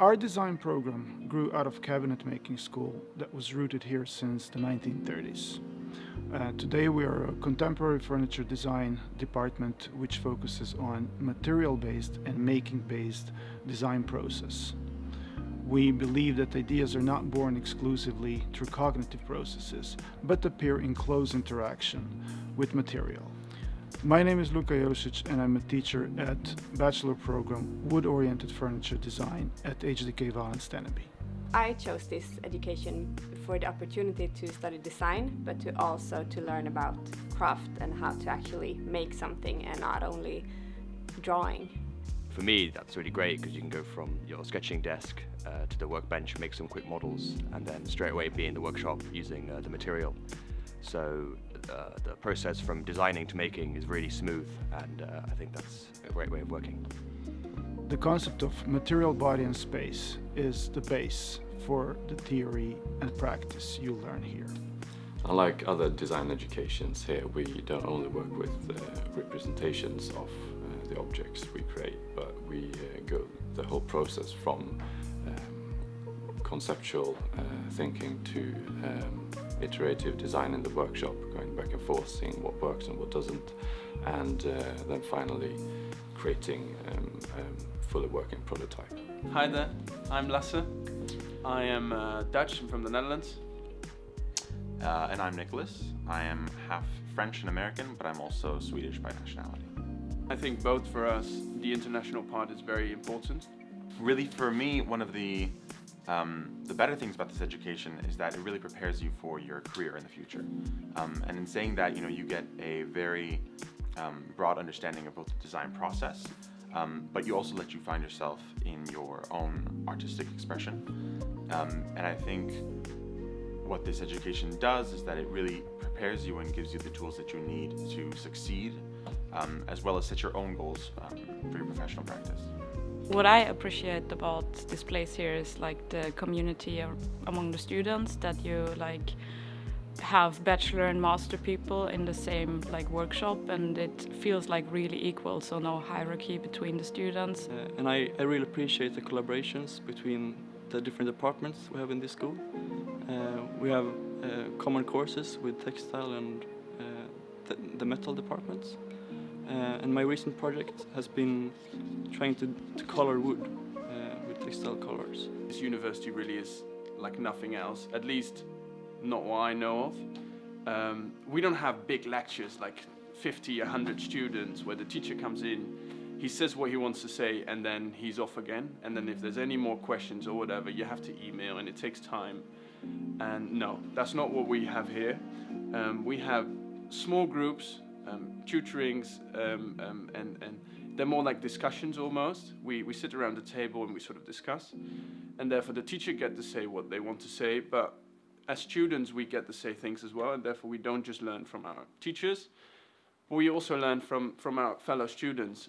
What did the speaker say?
Our design program grew out of cabinet making school that was rooted here since the 1930s. Uh, today we are a contemporary furniture design department which focuses on material-based and making-based design process. We believe that ideas are not born exclusively through cognitive processes, but appear in close interaction with material. My name is Luka Josic and I'm a teacher at Bachelor Program Wood-Oriented Furniture Design at HDK Valand Steneby. I chose this education for the opportunity to study design, but to also to learn about craft and how to actually make something and not only drawing. For me, that's really great because you can go from your sketching desk uh, to the workbench, make some quick models, and then straight away be in the workshop using uh, the material. So uh, the process from designing to making is really smooth and uh, I think that's a great way of working. The concept of material, body and space is the base for the theory and practice you learn here. Unlike other design educations here, we don't only work with uh, representations of uh, the objects we create, but we uh, go the whole process from um, conceptual uh, thinking to um, iterative design in the workshop, going back and forth, seeing what works and what doesn't, and uh, then finally creating um, a fully working prototype. Hi there, I'm Lasse. I am uh, Dutch, I'm from the Netherlands. Uh, and I'm Nicholas. I am half French and American, but I'm also Swedish by nationality. I think both for us, the international part is very important. Really, for me, one of the um, the better things about this education is that it really prepares you for your career in the future. Um, and in saying that, you know, you get a very um, broad understanding of both the design process, um, but you also let you find yourself in your own artistic expression. Um, and I think what this education does is that it really prepares you and gives you the tools that you need to succeed, um, as well as set your own goals for your professional practice. What I appreciate about this place here is like the community among the students that you like have bachelor and master people in the same like workshop and it feels like really equal so no hierarchy between the students. Uh, and I, I really appreciate the collaborations between the different departments we have in this school. Uh, we have uh, common courses with textile and uh, the, the metal departments. Uh, and my recent project has been trying to, to color wood uh, with textile colors. This university really is like nothing else, at least not what I know of. Um, we don't have big lectures like 50, 100 students where the teacher comes in, he says what he wants to say and then he's off again. And then if there's any more questions or whatever, you have to email and it takes time. And no, that's not what we have here. Um, we have small groups um, tutorings um, um, and, and they're more like discussions almost. We, we sit around the table and we sort of discuss and therefore the teacher get to say what they want to say but as students we get to say things as well and therefore we don't just learn from our teachers but we also learn from, from our fellow students.